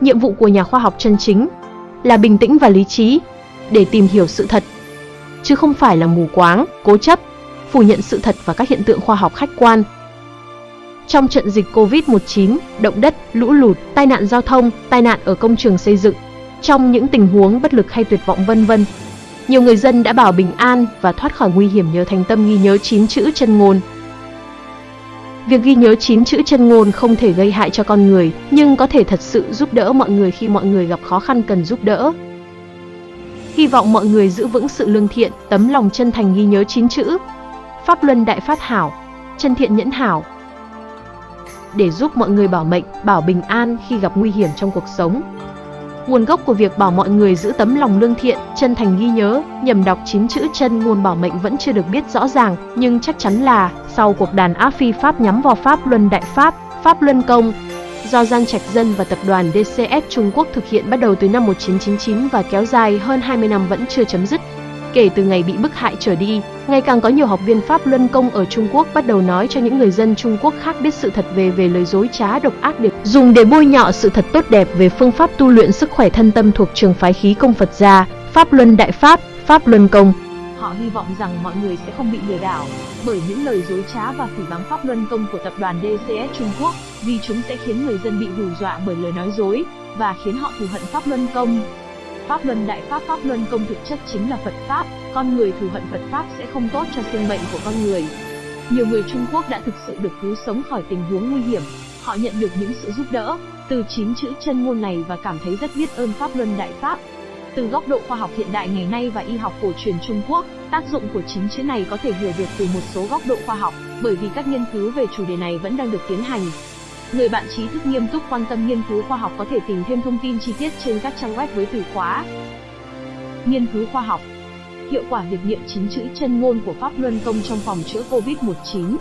Nhiệm vụ của nhà khoa học chân chính là bình tĩnh và lý trí để tìm hiểu sự thật, chứ không phải là mù quáng, cố chấp, phủ nhận sự thật và các hiện tượng khoa học khách quan. Trong trận dịch Covid-19, động đất, lũ lụt, tai nạn giao thông, tai nạn ở công trường xây dựng, trong những tình huống bất lực hay tuyệt vọng vân vân, nhiều người dân đã bảo bình an và thoát khỏi nguy hiểm nhờ thành tâm ghi nhớ chín chữ chân ngôn. Việc ghi nhớ chín chữ chân ngôn không thể gây hại cho con người, nhưng có thể thật sự giúp đỡ mọi người khi mọi người gặp khó khăn cần giúp đỡ. Hy vọng mọi người giữ vững sự lương thiện, tấm lòng chân thành ghi nhớ chín chữ. Pháp luân đại phát hảo, chân thiện nhẫn hảo. Để giúp mọi người bảo mệnh, bảo bình an khi gặp nguy hiểm trong cuộc sống. Nguồn gốc của việc bảo mọi người giữ tấm lòng lương thiện, chân thành ghi nhớ, nhầm đọc chín chữ chân ngôn bảo mệnh vẫn chưa được biết rõ ràng, nhưng chắc chắn là sau cuộc đàn áp phi Pháp nhắm vào Pháp Luân Đại Pháp, Pháp Luân Công, do Giang Trạch Dân và tập đoàn DCS Trung Quốc thực hiện bắt đầu từ năm 1999 và kéo dài hơn 20 năm vẫn chưa chấm dứt. Kể từ ngày bị bức hại trở đi, ngày càng có nhiều học viên Pháp Luân Công ở Trung Quốc bắt đầu nói cho những người dân Trung Quốc khác biết sự thật về về lời dối trá độc ác để dùng để bôi nhọ sự thật tốt đẹp về phương pháp tu luyện sức khỏe thân tâm thuộc trường phái khí công Phật gia, Pháp Luân Đại Pháp, Pháp Luân Công. Họ hy vọng rằng mọi người sẽ không bị lừa đảo bởi những lời dối trá và phỉ báng Pháp Luân Công của tập đoàn DCS Trung Quốc, vì chúng sẽ khiến người dân bị hù dọa bởi lời nói dối và khiến họ thù hận Pháp Luân Công. Pháp Luân Đại Pháp Pháp Luân Công thực chất chính là Phật Pháp, con người thù hận Phật Pháp sẽ không tốt cho sinh mệnh của con người. Nhiều người Trung Quốc đã thực sự được cứu sống khỏi tình huống nguy hiểm, họ nhận được những sự giúp đỡ từ chín chữ chân ngôn này và cảm thấy rất biết ơn Pháp Luân Đại Pháp. Từ góc độ khoa học hiện đại ngày nay và y học cổ truyền Trung Quốc, tác dụng của chín chữ này có thể hiểu được từ một số góc độ khoa học, bởi vì các nghiên cứu về chủ đề này vẫn đang được tiến hành. Người bạn trí thức nghiêm túc quan tâm nghiên cứu khoa học có thể tìm thêm thông tin chi tiết trên các trang web với từ khóa. Nghiên cứu khoa học. Hiệu quả việc niệm chín chữ chân ngôn của Pháp Luân Công trong phòng chữa Covid-19